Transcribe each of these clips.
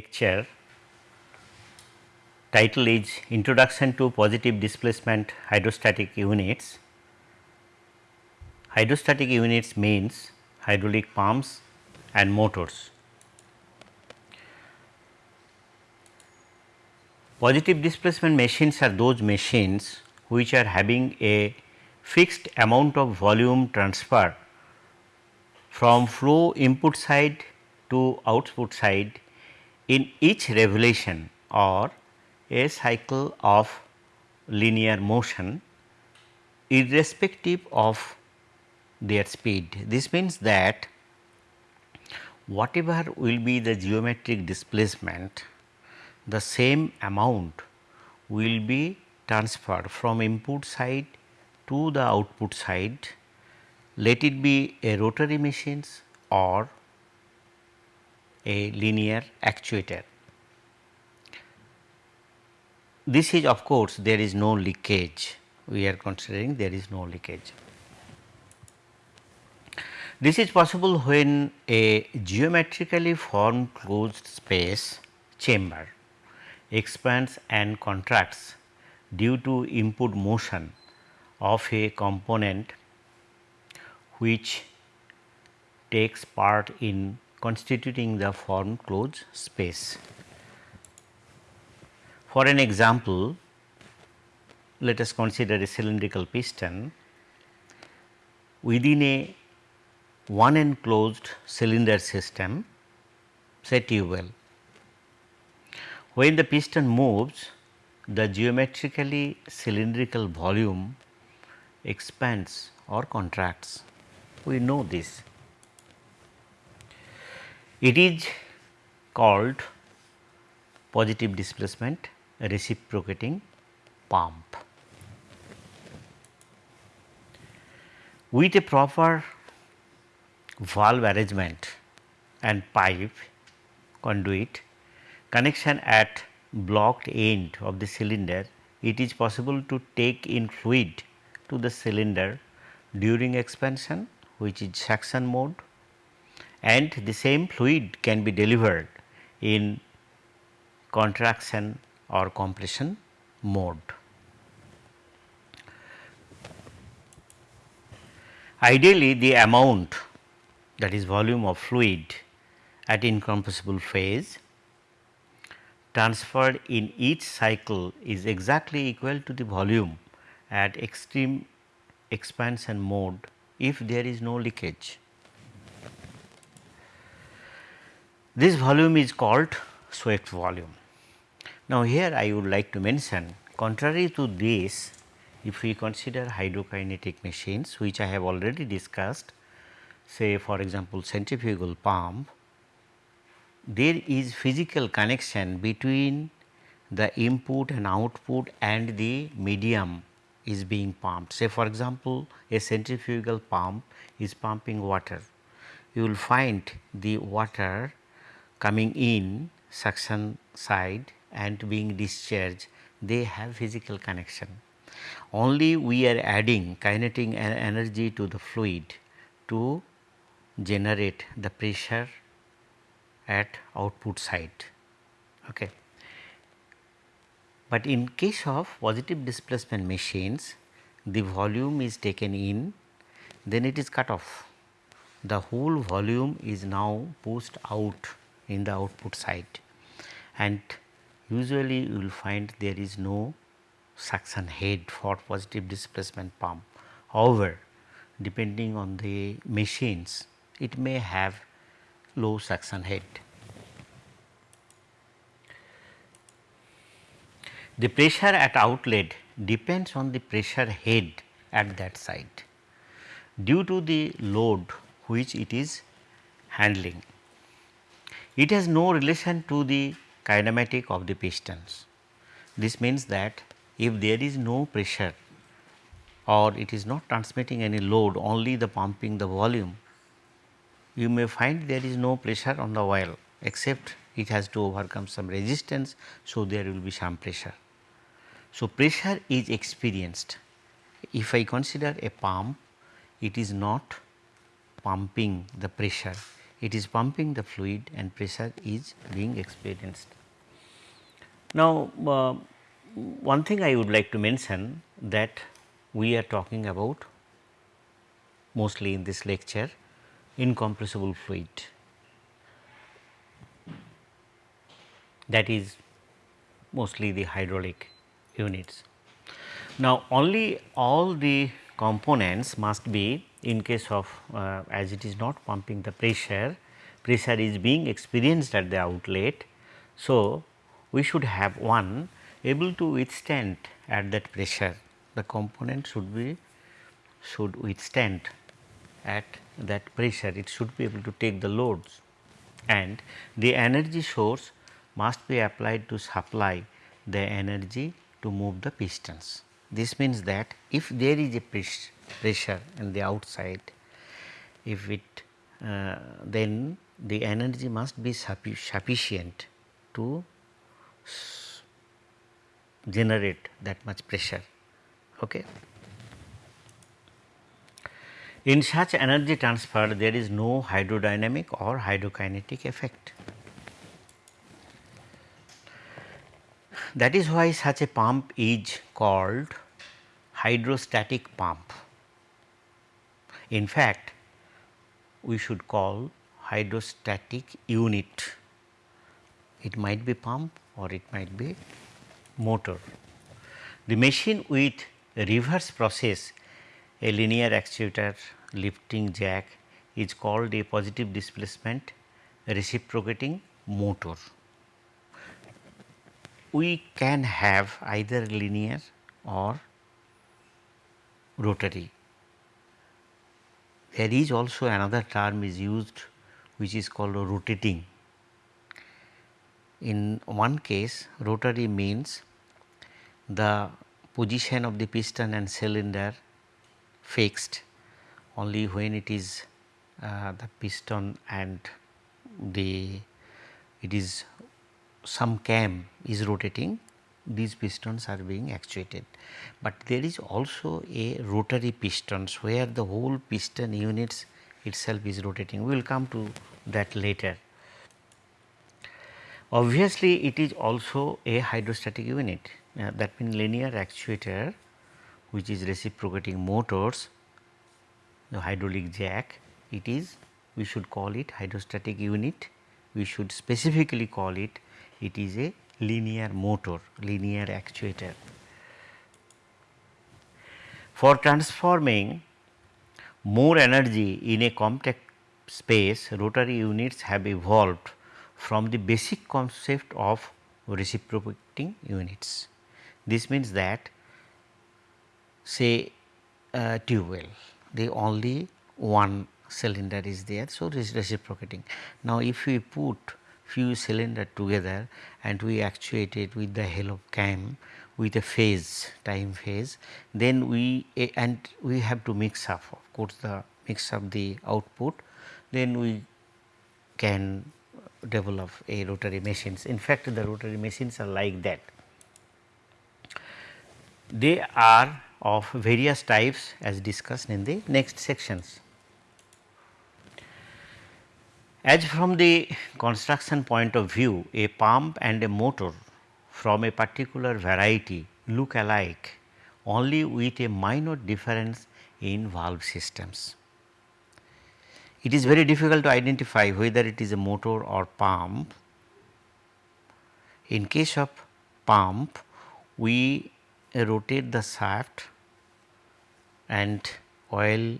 lecture title is Introduction to Positive Displacement Hydrostatic Units. Hydrostatic units means hydraulic pumps and motors. Positive displacement machines are those machines which are having a fixed amount of volume transfer from flow input side to output side in each revolution or a cycle of linear motion irrespective of their speed. This means that whatever will be the geometric displacement, the same amount will be transferred from input side to the output side, let it be a rotary machines or a linear actuator. This is of course, there is no leakage, we are considering there is no leakage. This is possible when a geometrically formed closed space chamber expands and contracts due to input motion of a component which takes part in constituting the form closed space. For an example, let us consider a cylindrical piston within a one enclosed cylinder system say well. When the piston moves the geometrically cylindrical volume expands or contracts. We know this. It is called positive displacement reciprocating pump. With a proper valve arrangement and pipe conduit connection at blocked end of the cylinder, it is possible to take in fluid to the cylinder during expansion which is suction mode and the same fluid can be delivered in contraction or compression mode. Ideally the amount that is volume of fluid at incompressible phase transferred in each cycle is exactly equal to the volume at extreme expansion mode if there is no leakage. This volume is called swept volume. Now, here I would like to mention contrary to this if we consider hydrokinetic machines which I have already discussed say for example, centrifugal pump there is physical connection between the input and output and the medium is being pumped. Say for example, a centrifugal pump is pumping water. You will find the water coming in suction side and being discharged they have physical connection. Only we are adding kinetic energy to the fluid to generate the pressure at output side. Okay. But in case of positive displacement machines the volume is taken in then it is cut off. The whole volume is now pushed out in the output side and usually you will find there is no suction head for positive displacement pump. However, depending on the machines it may have low suction head. The pressure at outlet depends on the pressure head at that side due to the load which it is handling. It has no relation to the kinematic of the pistons. This means that if there is no pressure or it is not transmitting any load only the pumping the volume, you may find there is no pressure on the oil except it has to overcome some resistance. So, there will be some pressure. So, pressure is experienced. If I consider a pump, it is not pumping the pressure, it is pumping the fluid and pressure is being experienced. Now, uh, one thing I would like to mention that we are talking about mostly in this lecture incompressible fluid that is mostly the hydraulic units. Now, only all the components must be in case of uh, as it is not pumping the pressure, pressure is being experienced at the outlet. So, we should have one able to withstand at that pressure the component should be should withstand at that pressure it should be able to take the loads and the energy source must be applied to supply the energy to move the pistons. This means that if there is a pressure in the outside, if it uh, then the energy must be sufficient to generate that much pressure. Okay. In such energy transfer there is no hydrodynamic or hydrokinetic effect. That is why such a pump is called hydrostatic pump. In fact, we should call hydrostatic unit. It might be pump or it might be motor. The machine with reverse process a linear actuator lifting jack is called a positive displacement reciprocating motor we can have either linear or rotary. There is also another term is used which is called rotating. In one case rotary means the position of the piston and cylinder fixed only when it is uh, the piston and the it is some cam is rotating these pistons are being actuated. But there is also a rotary pistons where the whole piston units itself is rotating. We will come to that later. Obviously, it is also a hydrostatic unit uh, that means linear actuator which is reciprocating motors the hydraulic jack it is we should call it hydrostatic unit we should specifically call it it is a linear motor, linear actuator. For transforming more energy in a compact space, rotary units have evolved from the basic concept of reciprocating units. This means that say a tube well, the only one cylinder is there. So, this reciprocating. Now, if we put few cylinder together and we actuate it with the help of cam with a phase time phase then we and we have to mix up of course the mix up the output then we can develop a rotary machines. In fact, the rotary machines are like that. They are of various types as discussed in the next sections. As from the construction point of view, a pump and a motor from a particular variety look alike only with a minor difference in valve systems. It is very difficult to identify whether it is a motor or pump. In case of pump, we rotate the shaft and oil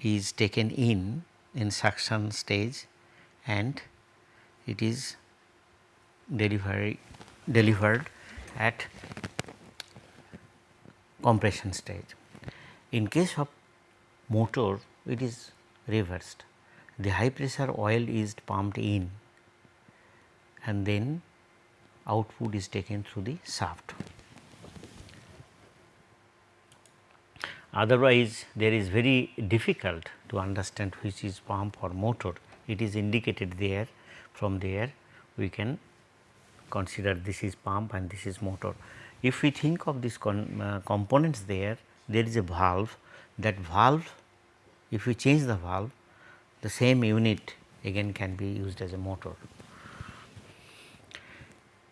is taken in in suction stage and it is delivery delivered at compression stage. In case of motor it is reversed the high pressure oil is pumped in and then output is taken through the shaft. Otherwise, there is very difficult to understand which is pump or motor. It is indicated there from there we can consider this is pump and this is motor. If we think of these uh, components there, there is a valve that valve if we change the valve the same unit again can be used as a motor.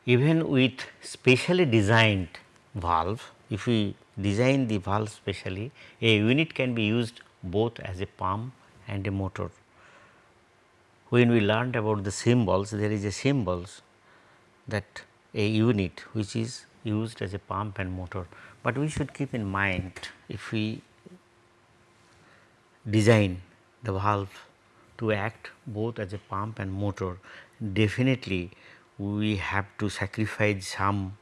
Even with specially designed valve, if we design the valve specially, a unit can be used both as a pump and a motor. When we learned about the symbols, there is a symbols that a unit which is used as a pump and motor, but we should keep in mind if we design the valve to act both as a pump and motor, definitely we have to sacrifice some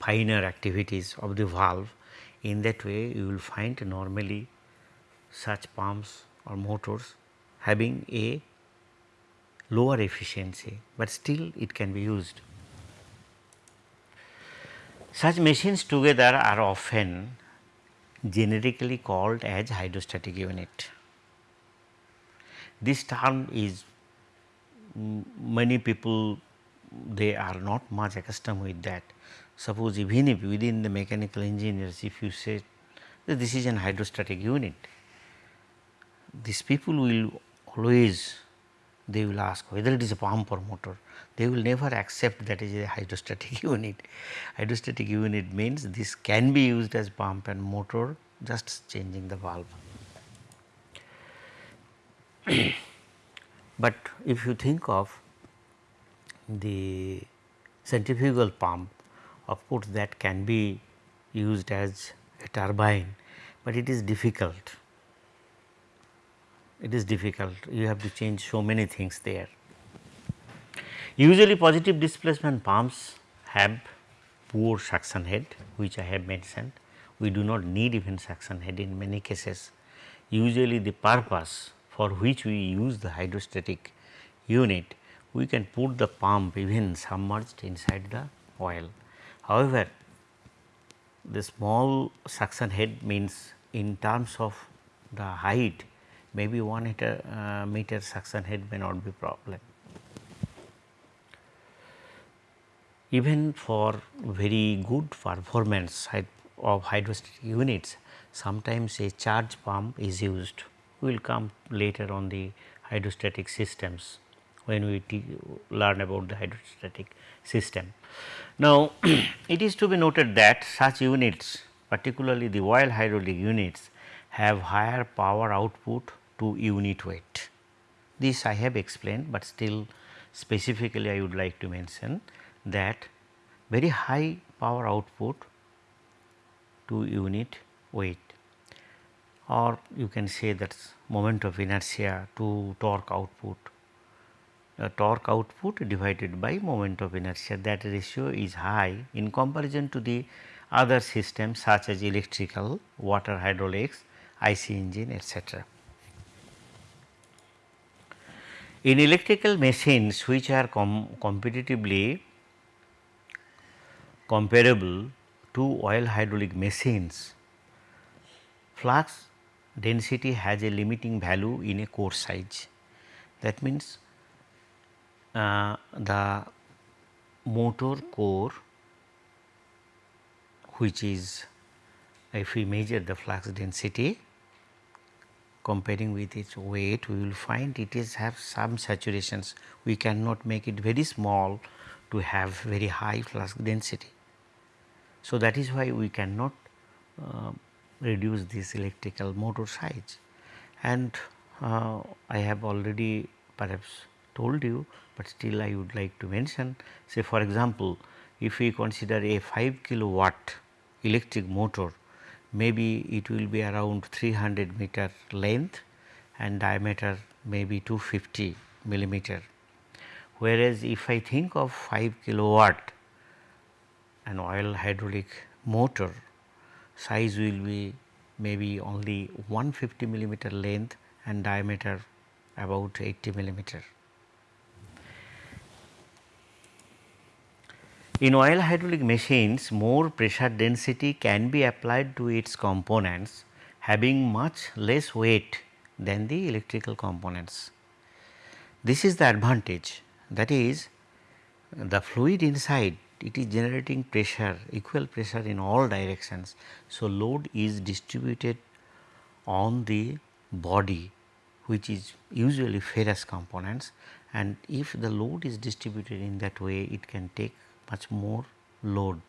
finer activities of the valve. In that way, you will find normally such pumps or motors having a lower efficiency, but still it can be used. Such machines together are often generically called as hydrostatic unit. This term is many people they are not much accustomed with that. Suppose even if within the mechanical engineers if you say that this is an hydrostatic unit, these people will always they will ask whether it is a pump or motor. They will never accept that is a hydrostatic unit. Hydrostatic unit means this can be used as pump and motor just changing the valve. but if you think of the centrifugal pump of course that can be used as a turbine, but it is difficult it is difficult you have to change so many things there. Usually positive displacement pumps have poor suction head which I have mentioned. We do not need even suction head in many cases. Usually the purpose for which we use the hydrostatic unit we can put the pump even submerged inside the oil. However, the small suction head means in terms of the height maybe 1 meter, uh, meter suction head may not be problem. Even for very good performance of hydrostatic units, sometimes a charge pump is used. We will come later on the hydrostatic systems when we learn about the hydrostatic system. Now, it is to be noted that such units particularly the oil hydraulic units have higher power output to unit weight. This I have explained, but still specifically I would like to mention that very high power output to unit weight or you can say that moment of inertia to torque output. Uh, torque output divided by moment of inertia that ratio is high in comparison to the other systems such as electrical, water hydraulics, IC engine etc. In electrical machines which are com competitively comparable to oil hydraulic machines, flux density has a limiting value in a core size. That means, the motor core which is if we measure the flux density comparing with its weight we will find it is have some saturations we cannot make it very small to have very high flux density. So, that is why we cannot uh, reduce this electrical motor size and uh, I have already perhaps told you, but still I would like to mention say for example, if we consider a 5 kilowatt electric motor maybe it will be around 300 meter length and diameter maybe 250 millimeter. Whereas, if I think of 5 kilowatt an oil hydraulic motor size will be maybe only 150 millimeter length and diameter about 80 millimeter. In oil hydraulic machines, more pressure density can be applied to its components having much less weight than the electrical components. This is the advantage that is the fluid inside it is generating pressure equal pressure in all directions. So, load is distributed on the body which is usually ferrous components and if the load is distributed in that way it can take much more load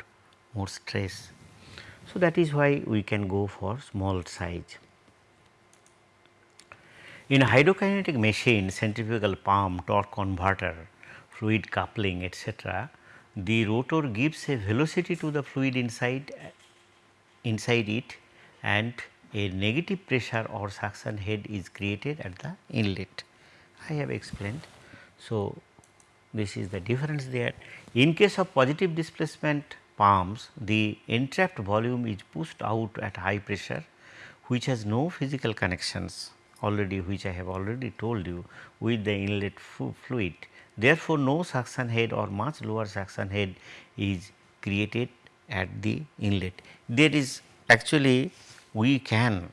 more stress. So, that is why we can go for small size. In hydrokinetic machine centrifugal pump torque converter fluid coupling etc., the rotor gives a velocity to the fluid inside inside it and a negative pressure or suction head is created at the inlet. I have explained. So, this is the difference there. In case of positive displacement pumps, the entrapped volume is pushed out at high pressure which has no physical connections already which I have already told you with the inlet fluid. Therefore, no suction head or much lower suction head is created at the inlet. There is actually we can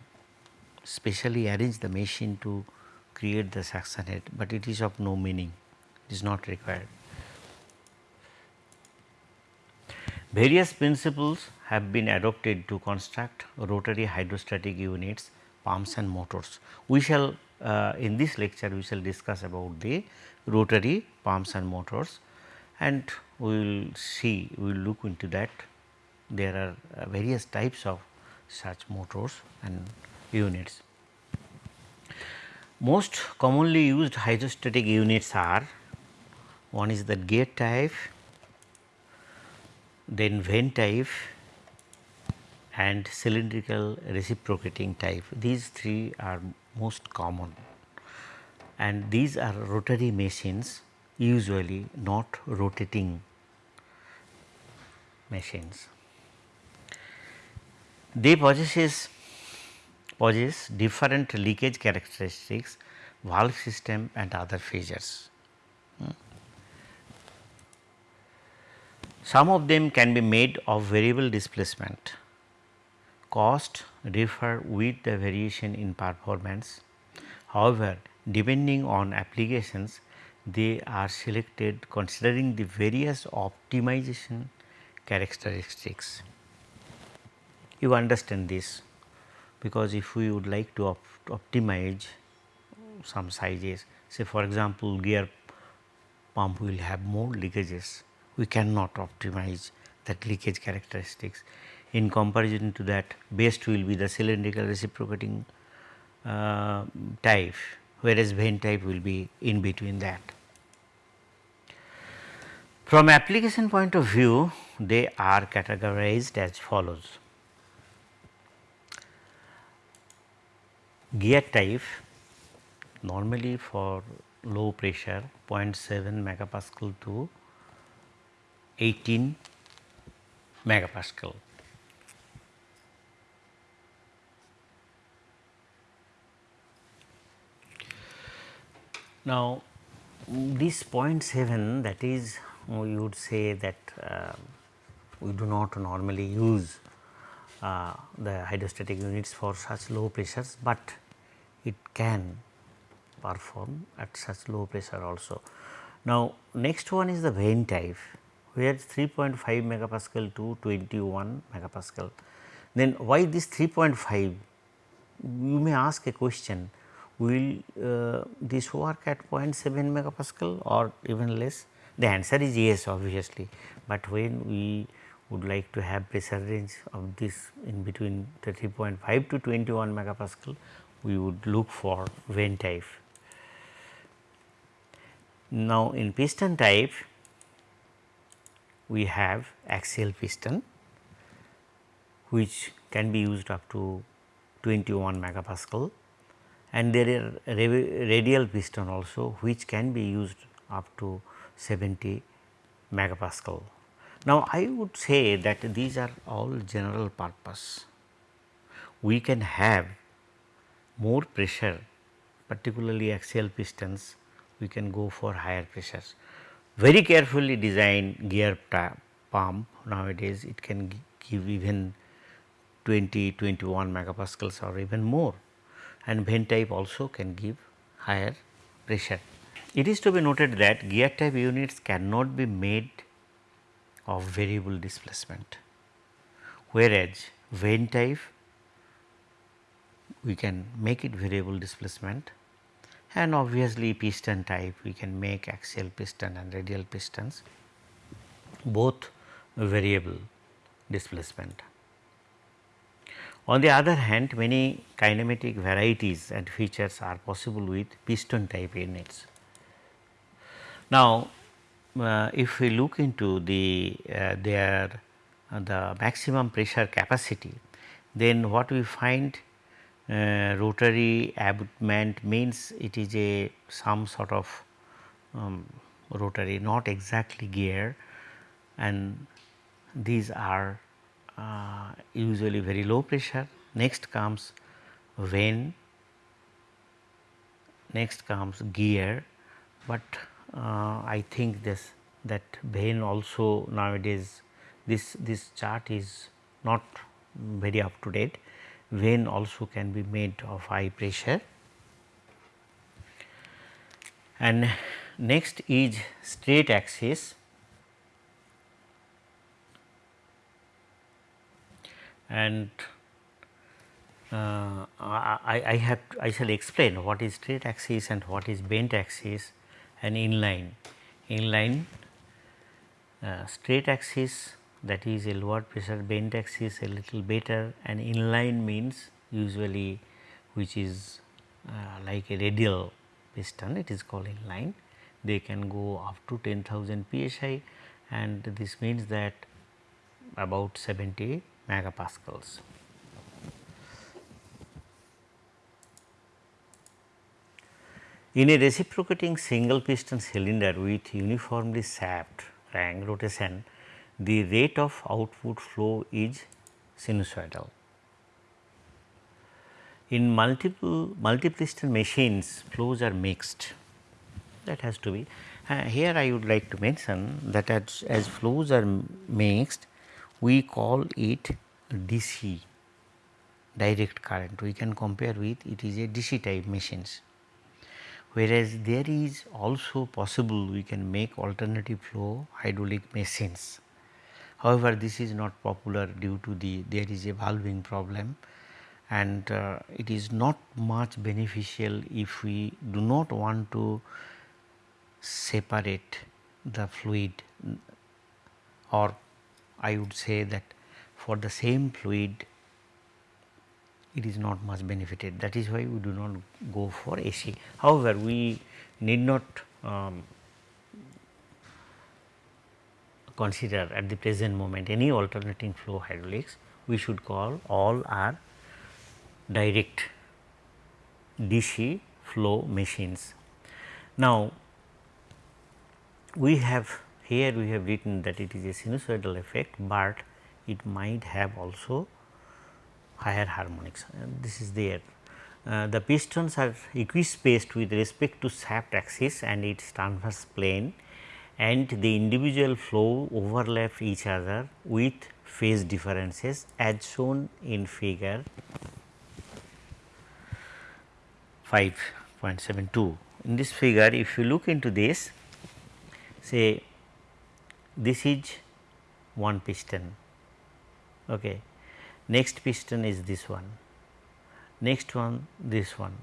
specially arrange the machine to create the suction head, but it is of no meaning, is not required. Various principles have been adopted to construct rotary hydrostatic units, pumps and motors. We shall uh, in this lecture we shall discuss about the rotary pumps and motors and we will see we will look into that there are uh, various types of such motors and units. Most commonly used hydrostatic units are one is the gear type, then vane type and cylindrical reciprocating type. These three are most common and these are rotary machines usually not rotating machines. They possesses possess different leakage characteristics, valve system and other features. Hmm. Some of them can be made of variable displacement. Cost differ with the variation in performance. However, depending on applications, they are selected considering the various optimization characteristics you understand this because if we would like to op optimize some sizes say for example gear pump will have more leakages we cannot optimize that leakage characteristics in comparison to that best will be the cylindrical reciprocating uh, type whereas vane type will be in between that. From application point of view they are categorized as follows. gear type normally for low pressure 0.7 megapascal to 18 megapascal. Now, this 0.7 that is you would say that uh, we do not normally use uh, the hydrostatic units for such low pressures, but it can perform at such low pressure also. Now, next one is the vane type where 3.5 megapascal to 21 megapascal. Then why this 3.5? You may ask a question will uh, this work at 0.7 megapascal or even less? The answer is yes obviously, but when we would like to have pressure range of this in between 3.5 to 21 megapascal, we would look for vane type. Now, in piston type, we have axial piston which can be used up to 21 megapascal and there are radial piston also which can be used up to 70 megapascal. Now, I would say that these are all general purpose. We can have more pressure particularly axial pistons we can go for higher pressures. Very carefully designed gear pump. Nowadays it can give even 20, 21 megapascals or even more. And vane type also can give higher pressure. It is to be noted that gear type units cannot be made of variable displacement, whereas vane type we can make it variable displacement and obviously piston type we can make axial piston and radial pistons both variable displacement. On the other hand many kinematic varieties and features are possible with piston type units. Now, uh, if we look into the uh, their uh, the maximum pressure capacity then what we find rotary abutment means it is a some sort of um, rotary not exactly gear and these are uh, usually very low pressure. Next comes vane, next comes gear, but uh, I think this that vane also nowadays this this chart is not very up to date vane also can be made of high pressure. And next is straight axis and uh, I, I have I shall explain what is straight axis and what is bent axis and inline. Inline uh, straight axis that is a lower pressure bent axis a little better and inline means usually which is uh, like a radial piston it is called inline they can go up to 10,000 psi and this means that about 70 megapascals. In a reciprocating single piston cylinder with uniformly shaft ring rotation the rate of output flow is sinusoidal. In multiple multi-piston machines flows are mixed that has to be. Uh, here I would like to mention that as, as flows are mixed we call it DC direct current we can compare with it is a DC type machines. Whereas there is also possible we can make alternative flow hydraulic machines However, this is not popular due to the there is a valving problem. And uh, it is not much beneficial if we do not want to separate the fluid. Or I would say that for the same fluid it is not much benefited. That is why we do not go for AC. However, we need not um, consider at the present moment any alternating flow hydraulics, we should call all are direct DC flow machines. Now, we have here we have written that it is a sinusoidal effect, but it might have also higher harmonics and this is there. Uh, the pistons are equispaced with respect to shaft axis and its transverse plane and the individual flow overlap each other with phase differences as shown in figure 5.72. In this figure if you look into this say this is one piston. Okay. Next piston is this one. Next one this one.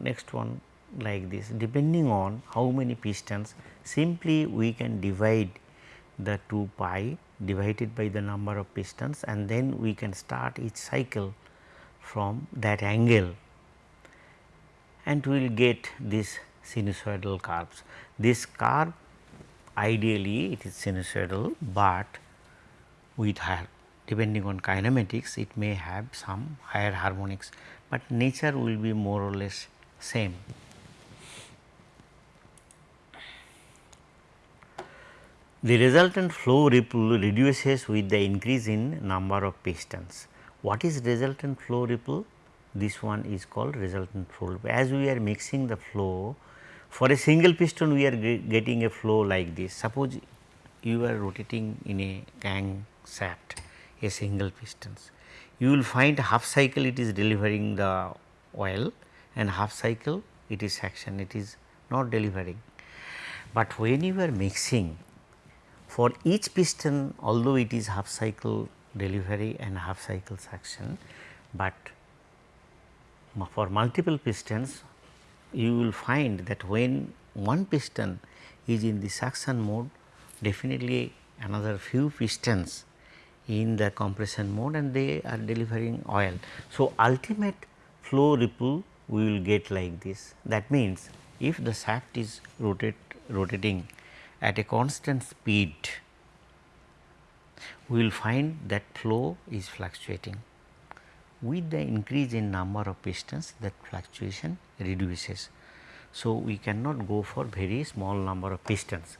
Next one like this depending on how many pistons simply we can divide the 2 pi divided by the number of pistons and then we can start each cycle from that angle and we will get this sinusoidal curves. This curve ideally it is sinusoidal, but with higher depending on kinematics it may have some higher harmonics, but nature will be more or less same. The resultant flow ripple reduces with the increase in number of pistons. What is resultant flow ripple? This one is called resultant flow ripple. As we are mixing the flow, for a single piston we are getting a flow like this. Suppose you are rotating in a gang shaft a single pistons. You will find half cycle it is delivering the oil and half cycle it is action it is not delivering. But when you are mixing for each piston although it is half cycle delivery and half cycle suction, but for multiple pistons you will find that when one piston is in the suction mode definitely another few pistons in the compression mode and they are delivering oil. So, ultimate flow ripple we will get like this that means if the shaft is rotate rotating at a constant speed we will find that flow is fluctuating. With the increase in number of pistons that fluctuation reduces. So, we cannot go for very small number of pistons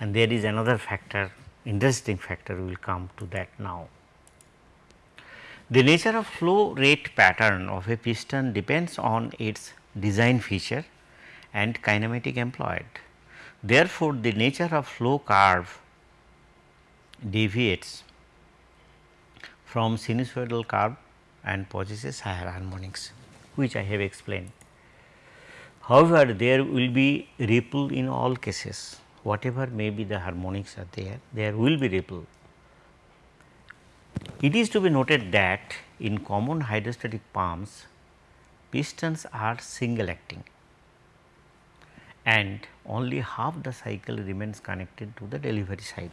and there is another factor interesting factor we will come to that now. The nature of flow rate pattern of a piston depends on its design feature and kinematic employed. Therefore, the nature of flow curve deviates from sinusoidal curve and possesses higher harmonics which I have explained. However, there will be ripple in all cases whatever may be the harmonics are there, there will be ripple. It is to be noted that in common hydrostatic pumps pistons are single acting and only half the cycle remains connected to the delivery side.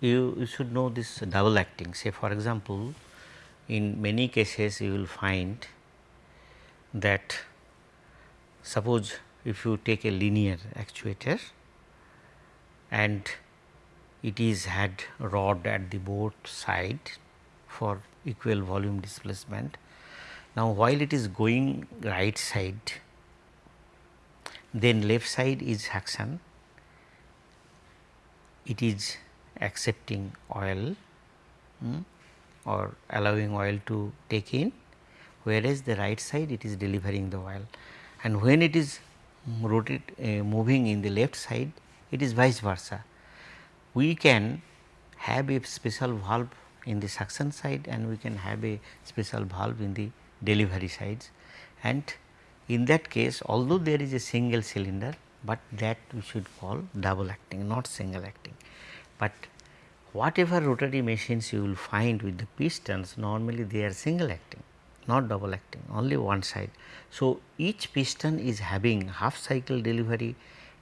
You, you should know this double acting say for example, in many cases you will find that suppose if you take a linear actuator and it is had rod at the both side for equal volume displacement. Now, while it is going right side then left side is suction it is accepting oil hmm, or allowing oil to take in whereas the right side it is delivering the oil. And when it is rotate uh, moving in the left side it is vice versa. We can have a special valve in the suction side and we can have a special valve in the delivery sides. And in that case although there is a single cylinder, but that we should call double acting not single acting. But whatever rotary machines you will find with the pistons normally they are single acting not double acting only one side. So, each piston is having half cycle delivery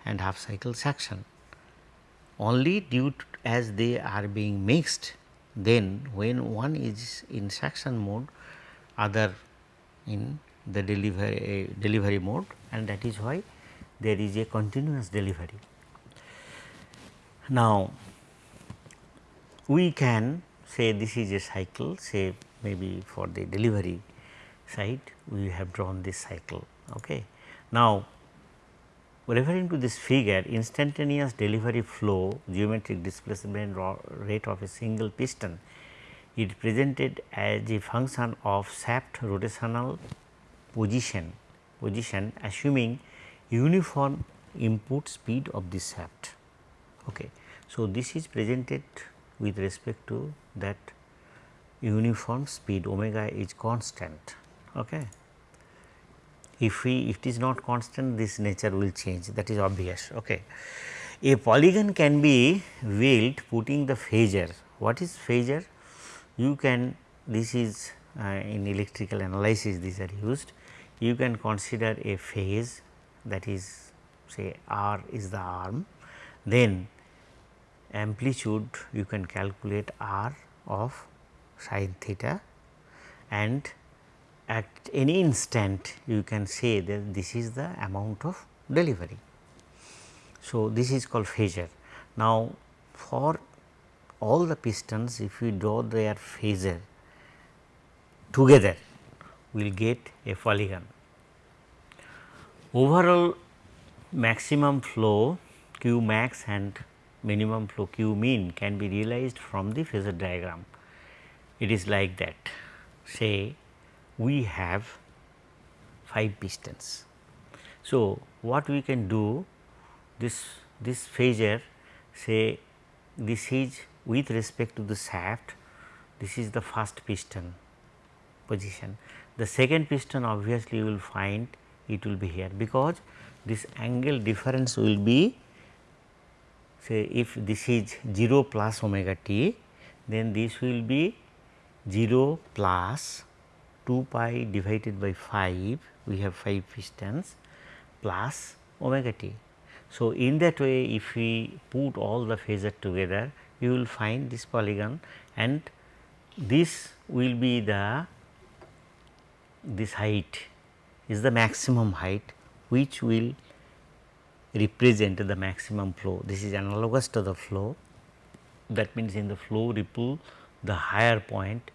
and half cycle suction only due to as they are being mixed then when one is in suction mode other in the delivery delivery mode and that is why there is a continuous delivery. Now, we can say this is a cycle say maybe for the delivery side we have drawn this cycle. Okay. Now, referring to this figure instantaneous delivery flow geometric displacement rate of a single piston it presented as a function of shaft rotational position position assuming uniform input speed of the shaft. Okay. So, this is presented with respect to that uniform speed omega is constant Okay. If we if it is not constant this nature will change that is obvious. Okay. A polygon can be built putting the phasor. What is phasor? You can this is uh, in electrical analysis these are used. You can consider a phase that is say r is the arm then amplitude you can calculate r of sin theta and at any instant you can say that this is the amount of delivery. So, this is called phasor. Now, for all the pistons if we draw their phasor together will get a polygon. Overall maximum flow q max and minimum flow q mean can be realized from the phasor diagram. It is like that say we have 5 pistons. So, what we can do this this phasor say this is with respect to the shaft this is the first piston position. The second piston obviously you will find it will be here because this angle difference will be say if this is 0 plus omega t then this will be 0 plus 2 pi divided by 5 we have 5 pistons plus omega t. So, in that way if we put all the phasor together you will find this polygon and this will be the this height is the maximum height which will represent the maximum flow. This is analogous to the flow that means in the flow ripple the higher point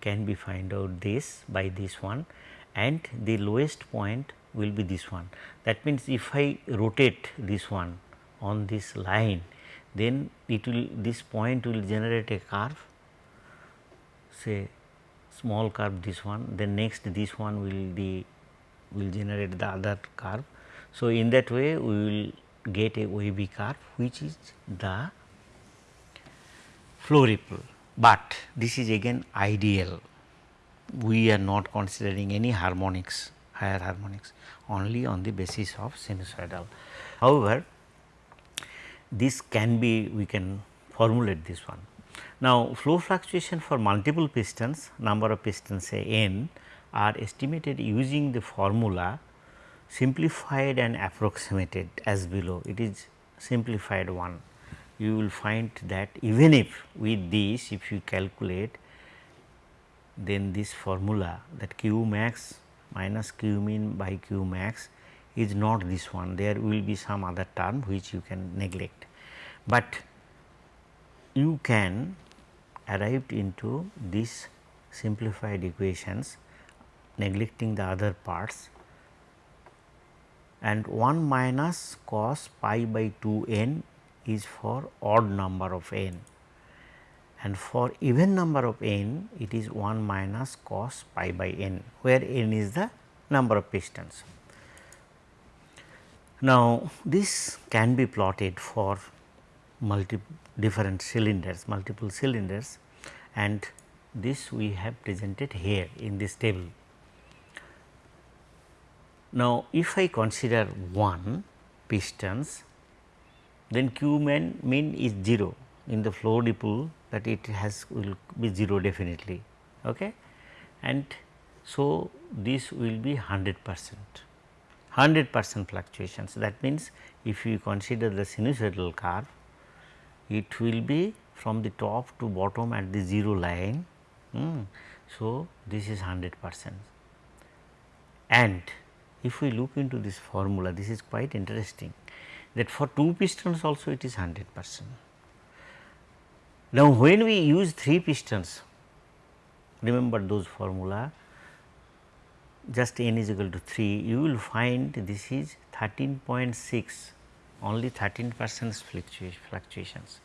can be find out this by this one and the lowest point will be this one. That means, if I rotate this one on this line then it will this point will generate a curve say small curve this one then next this one will be will generate the other curve. So, in that way we will get a wavy curve which is the flow ripple, but this is again ideal we are not considering any harmonics higher harmonics only on the basis of sinusoidal. However, this can be we can formulate this one. Now, flow fluctuation for multiple pistons number of pistons say n are estimated using the formula simplified and approximated as below it is simplified one. You will find that even if with this if you calculate then this formula that q max minus q min by q max is not this one there will be some other term which you can neglect. But you can arrive into this simplified equations neglecting the other parts and 1 minus cos pi by 2 n is for odd number of n and for even number of n it is 1 minus cos pi by n where n is the number of pistons. Now, this can be plotted for multi different cylinders multiple cylinders and this we have presented here in this table. Now, if I consider 1 pistons then q min, min is 0 in the flow ripple that it has will be 0 definitely. Okay? And so, this will be 100 percent 100 percent fluctuations that means, if you consider the sinusoidal curve it will be from the top to bottom at the 0 line. Hmm. So, this is 100 percent and if we look into this formula this is quite interesting that for 2 pistons also it is 100 percent. Now, when we use 3 pistons, remember those formula just n is equal to 3, you will find this is 13.6 only 13 percent fluctuations.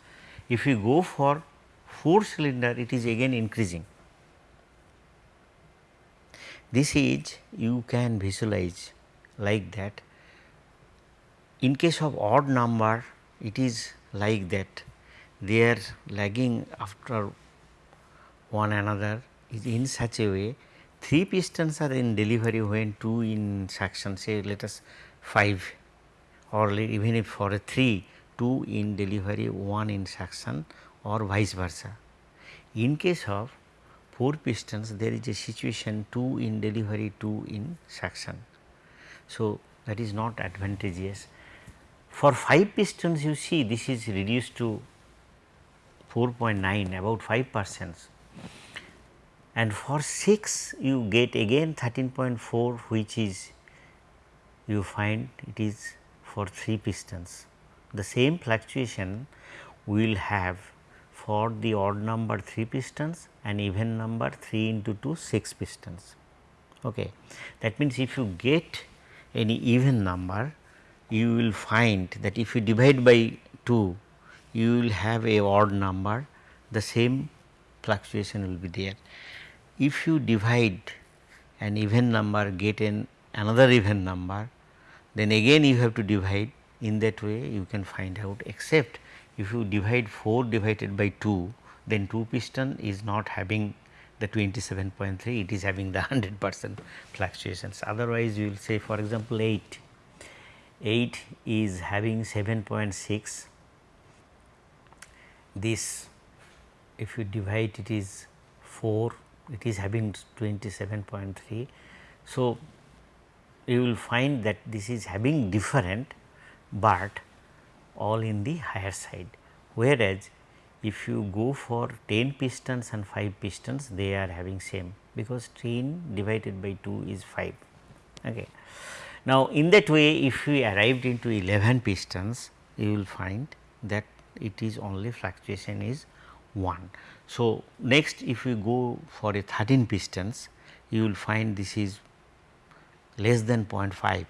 If you go for 4 cylinder it is again increasing. This is you can visualize like that. In case of odd number it is like that they are lagging after one another is in such a way 3 pistons are in delivery when 2 in suction say let us 5 or even if for a 3 2 in delivery 1 in suction or vice versa. In case of 4 pistons there is a situation 2 in delivery 2 in suction. So, that is not advantageous. For 5 pistons you see this is reduced to 4.9 about 5 percent and for 6 you get again 13.4 which is you find it is for 3 pistons. The same fluctuation we will have for the odd number 3 pistons and even number 3 into 2 6 pistons. Okay. That means, if you get any even number you will find that if you divide by 2 you will have a odd number the same fluctuation will be there. If you divide an even number get an another even number then again you have to divide. In that way you can find out except if you divide 4 divided by 2 then 2 piston is not having the 27.3 it is having the 100 percent fluctuations. Otherwise you will say for example 8 8 is having 7.6 this if you divide it is 4 it is having 27.3. So, you will find that this is having different, but all in the higher side. Whereas, if you go for 10 pistons and 5 pistons they are having same because 10 divided by 2 is 5. Okay. Now, in that way if we arrived into 11 pistons you will find that it is only fluctuation is 1. So, next if we go for a 13 pistons you will find this is less than 0.5.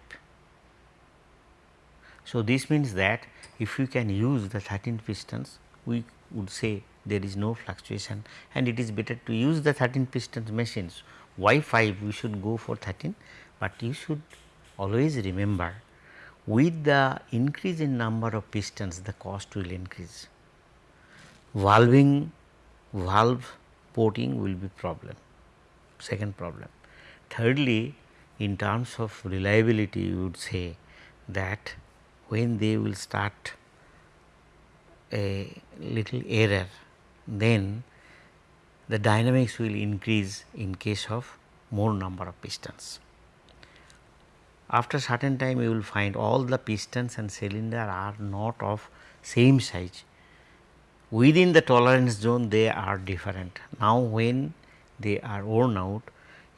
So, this means that if you can use the 13 pistons we would say there is no fluctuation and it is better to use the 13 pistons machines. Why 5 we should go for 13, but you should always remember with the increase in number of pistons the cost will increase. Valving valve porting will be problem, second problem. Thirdly, in terms of reliability you would say that when they will start a little error then the dynamics will increase in case of more number of pistons. After certain time you will find all the pistons and cylinder are not of same size. Within the tolerance zone they are different. Now, when they are worn out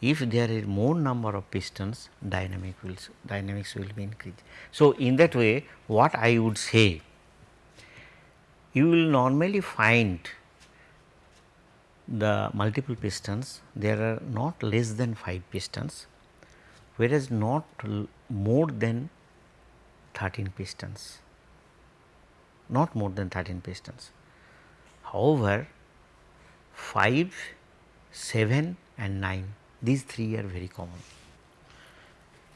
if there is more number of pistons dynamic will dynamics will be increased. So, in that way what I would say you will normally find the multiple pistons there are not less than 5 pistons whereas not more than 13 pistons, not more than 13 pistons. However, 5, 7 and 9 these three are very common.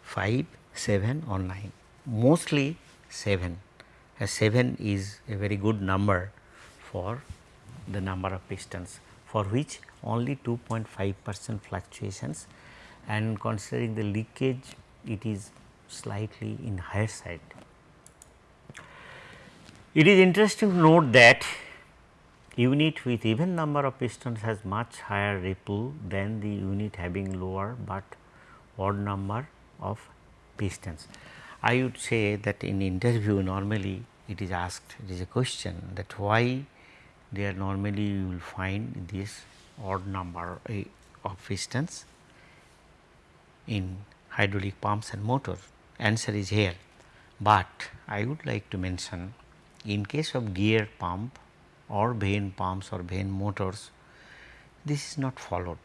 5, 7 or 9 mostly 7 as 7 is a very good number for the number of pistons for which only 2.5 percent fluctuations. And considering the leakage it is slightly in higher side. It is interesting to note that unit with even number of pistons has much higher ripple than the unit having lower, but odd number of pistons. I would say that in interview normally it is asked it is a question that why there normally you will find this odd number eh, of pistons in hydraulic pumps and motors? Answer is here, but I would like to mention in case of gear pump or vane pumps or vane motors, this is not followed.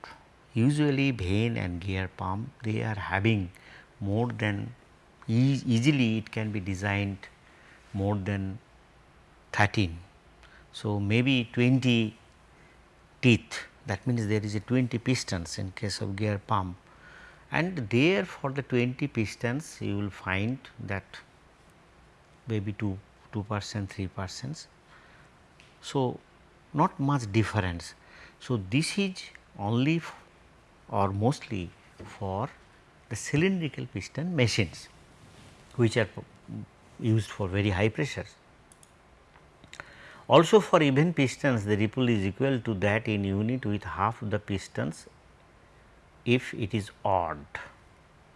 Usually vane and gear pump they are having more than e easily it can be designed more than 13. So, maybe 20 teeth that means there is a 20 pistons in case of gear pump and there for the 20 pistons you will find that maybe 2 2 percent 3 percent. So, not much difference. So, this is only or mostly for the cylindrical piston machines which are used for very high pressures. Also for even pistons the ripple is equal to that in unit with half the pistons if it is odd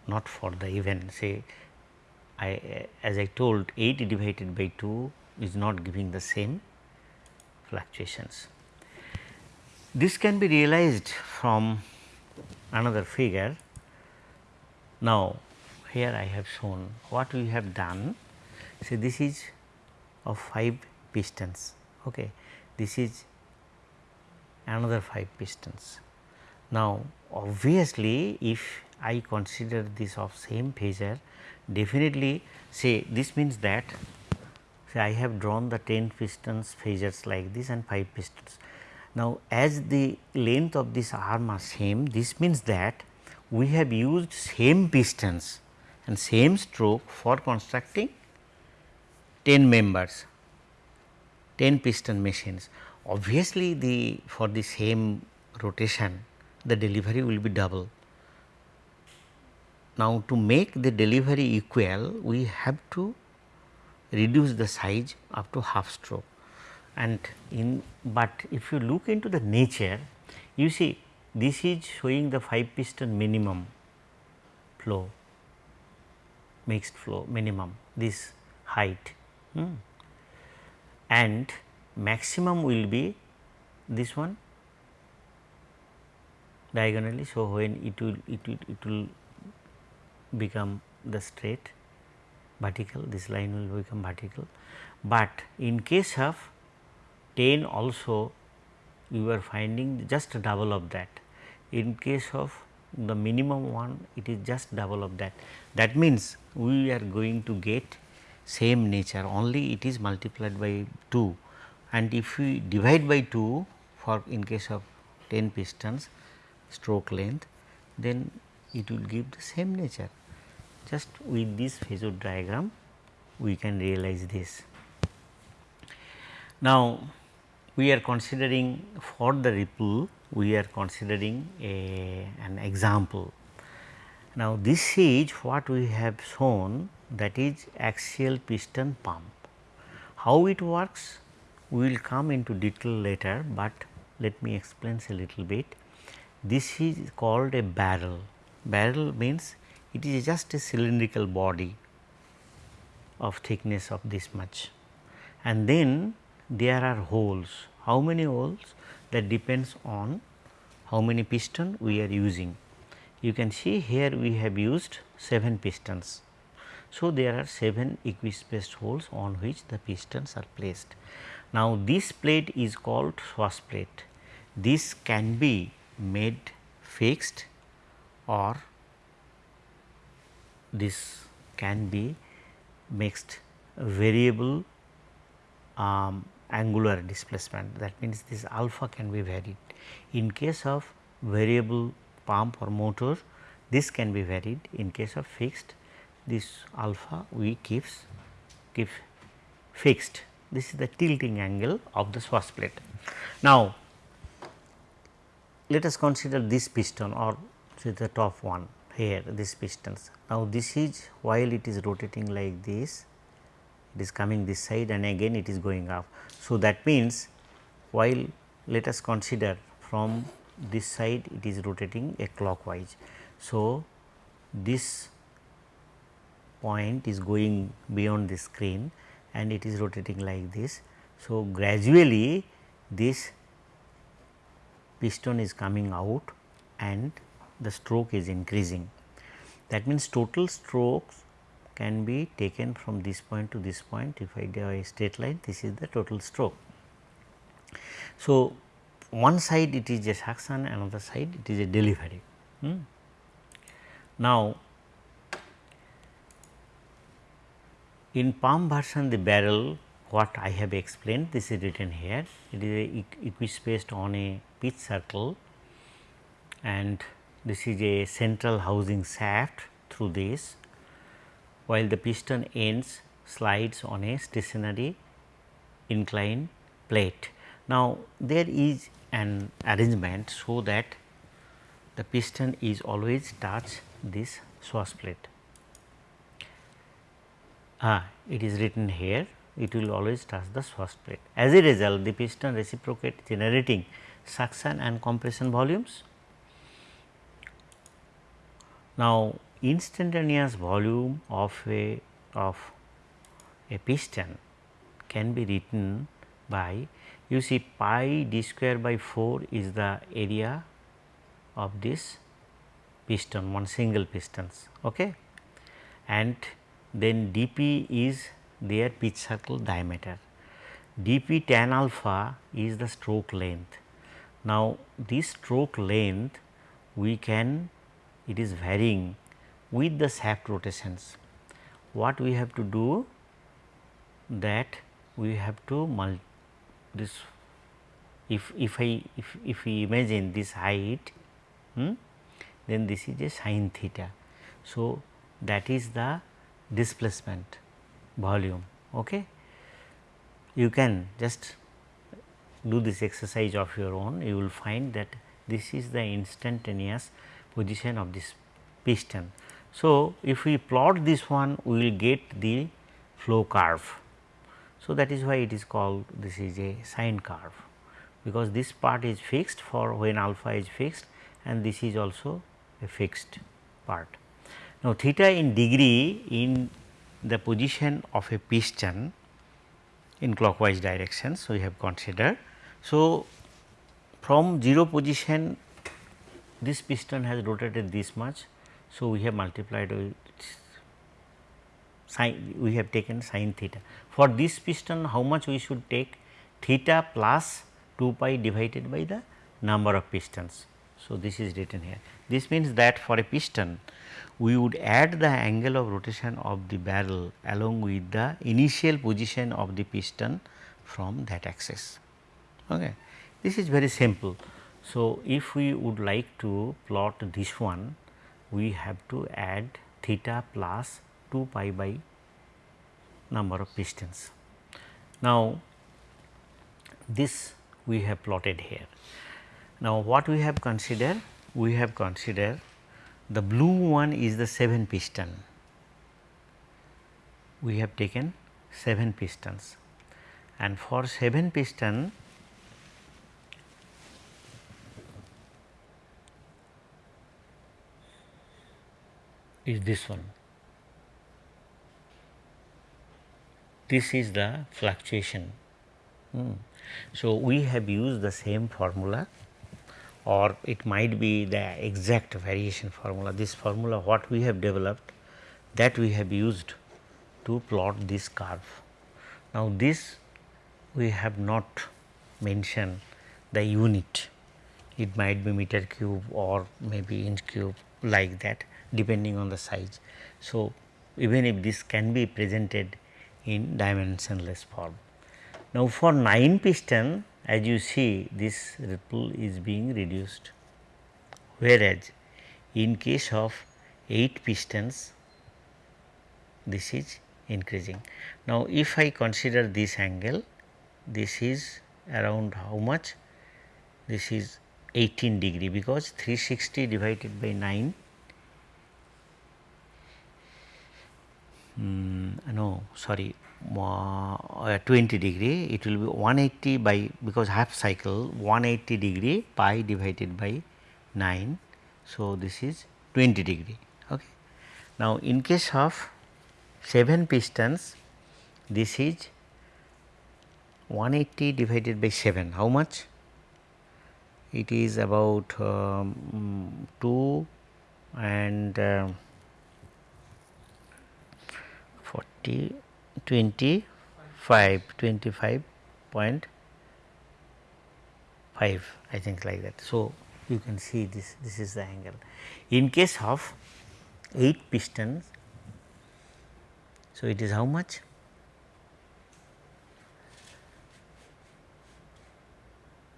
not for the even say I as I told 8 divided by 2 is not giving the same fluctuations. This can be realized from another figure. Now, here I have shown what we have done. So, this is of 5 pistons, okay. this is another 5 pistons. Now, obviously, if I consider this of same phasor, definitely say this means that I have drawn the 10 pistons phasors like this and 5 pistons. Now, as the length of this arm are same, this means that we have used same pistons and same stroke for constructing 10 members, 10 piston machines. Obviously, the for the same rotation the delivery will be double. Now, to make the delivery equal we have to reduce the size up to half stroke and in but if you look into the nature you see this is showing the 5 piston minimum flow mixed flow minimum this height hmm. and maximum will be this one diagonally. So, when it will it will it will become the straight vertical this line will become vertical, but in case of 10 also we were finding just double of that. In case of the minimum one it is just double of that. That means, we are going to get same nature only it is multiplied by 2 and if we divide by 2 for in case of 10 pistons stroke length then it will give the same nature. Just with this phasor diagram we can realize this. Now, we are considering for the ripple we are considering a, an example. Now, this is what we have shown that is axial piston pump. How it works? We will come into detail later, but let me explain a little bit. This is called a barrel. Barrel means it is just a cylindrical body of thickness of this much and then there are holes. How many holes? That depends on how many piston we are using. You can see here we have used 7 pistons. So, there are 7 equispaced holes on which the pistons are placed. Now, this plate is called swash plate. This can be made fixed or this can be mixed variable um, angular displacement that means this alpha can be varied. In case of variable pump or motor this can be varied in case of fixed this alpha we keeps keep fixed this is the tilting angle of the swash plate. Now, let us consider this piston or say the top one here this pistons. Now, this is while it is rotating like this it is coming this side and again it is going up. So, that means while let us consider from this side it is rotating a clockwise. So, this point is going beyond the screen and it is rotating like this. So, gradually this piston is coming out and the stroke is increasing. That means, total strokes can be taken from this point to this point if I draw a straight line this is the total stroke. So, one side it is a suction another side it is a delivery. Hmm. Now, in pump version the barrel what I have explained this is written here it is a equispaced on a pitch circle and this is a central housing shaft through this while the piston ends slides on a stationary inclined plate. Now, there is an arrangement so that the piston is always touch this swash plate. Ah, it is written here it will always touch the swash plate. As a result, the piston reciprocate generating suction and compression volumes now, instantaneous volume of a of a piston can be written by you see pi d square by 4 is the area of this piston one single pistons okay? And then dp is their pitch circle diameter. dp tan alpha is the stroke length. Now this stroke length we can it is varying with the shaft rotations. What we have to do that we have to mul this if if I if, if we imagine this height hmm, then this is a sine theta. So, that is the displacement volume. Okay. You can just do this exercise of your own you will find that this is the instantaneous position of this piston. So, if we plot this one we will get the flow curve. So, that is why it is called this is a sine curve because this part is fixed for when alpha is fixed and this is also a fixed part. Now, theta in degree in the position of a piston in clockwise direction. So, we have considered. So, from 0 position this piston has rotated this much. So, we have multiplied with sin we have taken sin theta. For this piston how much we should take theta plus 2 pi divided by the number of pistons. So, this is written here. This means that for a piston we would add the angle of rotation of the barrel along with the initial position of the piston from that axis. Okay. This is very simple. So, if we would like to plot this one we have to add theta plus 2 pi by number of pistons. Now, this we have plotted here. Now, what we have considered? We have considered the blue one is the 7 piston. We have taken 7 pistons and for 7 piston is this one. This is the fluctuation. Hmm. So, we have used the same formula or it might be the exact variation formula. This formula what we have developed that we have used to plot this curve. Now, this we have not mentioned the unit, it might be meter cube or maybe inch cube like that depending on the size. So, even if this can be presented in dimensionless form. Now, for 9 piston as you see this ripple is being reduced, whereas in case of 8 pistons this is increasing. Now, if I consider this angle this is around how much this is 18 degree because 360 divided by 9 um, no sorry uh, 20 degree it will be 180 by because half cycle 180 degree pi divided by 9. So, this is 20 degree. Okay. Now, in case of 7 pistons this is 180 divided by 7 how much? It is about um, 2 and uh, 40 25 25.5 I think like that. So, you can see this this is the angle. In case of 8 pistons, so it is how much?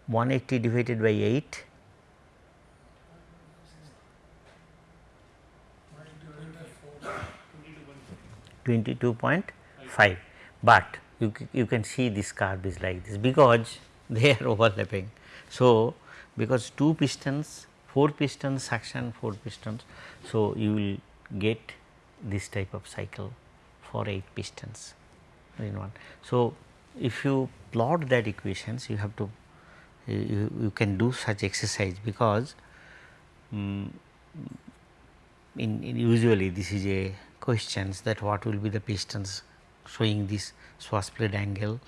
One eighty divided by eight 22.5, but you, you can see this curve is like this because they are overlapping. So, because 2 pistons, 4 pistons suction, 4 pistons. So, you will get this type of cycle for 8 pistons in one. So, if you plot that equations you have to you, you can do such exercise because um, in, in usually this is a questions that what will be the pistons showing this swash plate angle.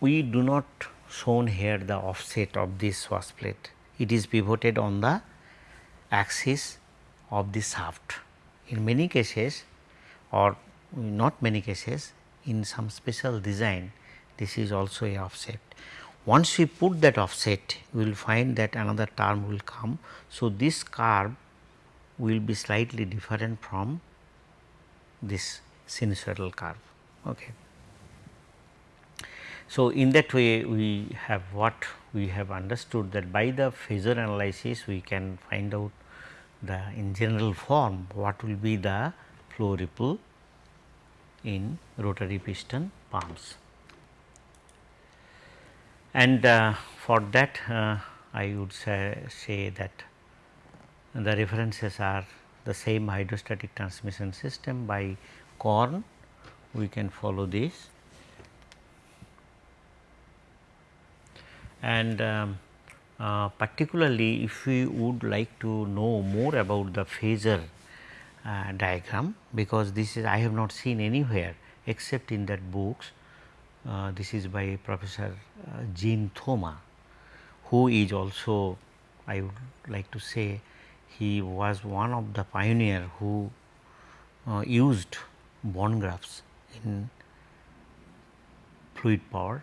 We do not shown here the offset of this swash plate. It is pivoted on the axis of the shaft. In many cases or not many cases in some special design this is also a offset. Once we put that offset we will find that another term will come. So, this curve will be slightly different from this sinusoidal curve. Okay. So, in that way we have what we have understood that by the phasor analysis we can find out the in general form what will be the flow ripple in rotary piston pumps. And uh, for that uh, I would say, say that the references are the same hydrostatic transmission system by Korn we can follow this and um, uh, particularly if we would like to know more about the phasor uh, diagram because this is I have not seen anywhere except in that books. Uh, this is by Professor uh, Jean Thoma who is also I would like to say he was one of the pioneer who uh, used bond graphs in fluid power.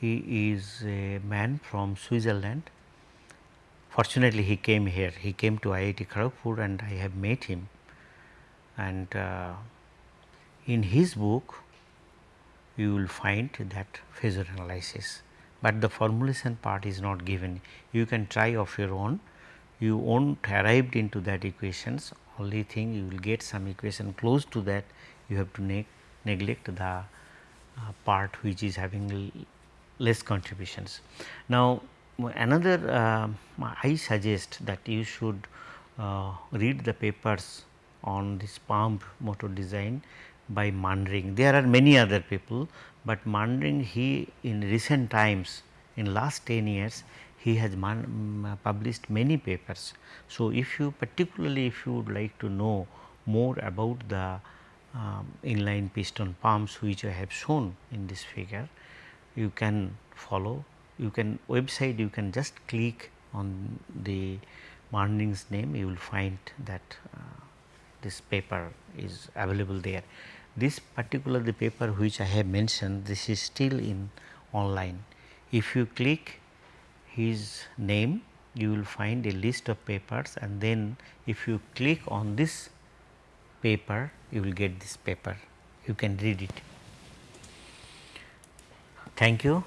He is a man from Switzerland. Fortunately, he came here, he came to IIT Kharagpur and I have met him and uh, in his book you will find that phasor analysis, but the formulation part is not given. You can try of your own, you won't arrived into that equations only thing you will get some equation close to that you have to ne neglect the uh, part which is having less contributions. Now, another uh, I suggest that you should uh, read the papers on this pump motor design by Manring. There are many other people, but Manring he in recent times in last 10 years he has man, published many papers. So, if you particularly if you would like to know more about the um, inline piston pumps which I have shown in this figure, you can follow you can website you can just click on the Manring's name you will find that uh, this paper is available there. This particular the paper which I have mentioned this is still in online. If you click his name you will find a list of papers and then if you click on this paper you will get this paper you can read it. Thank you.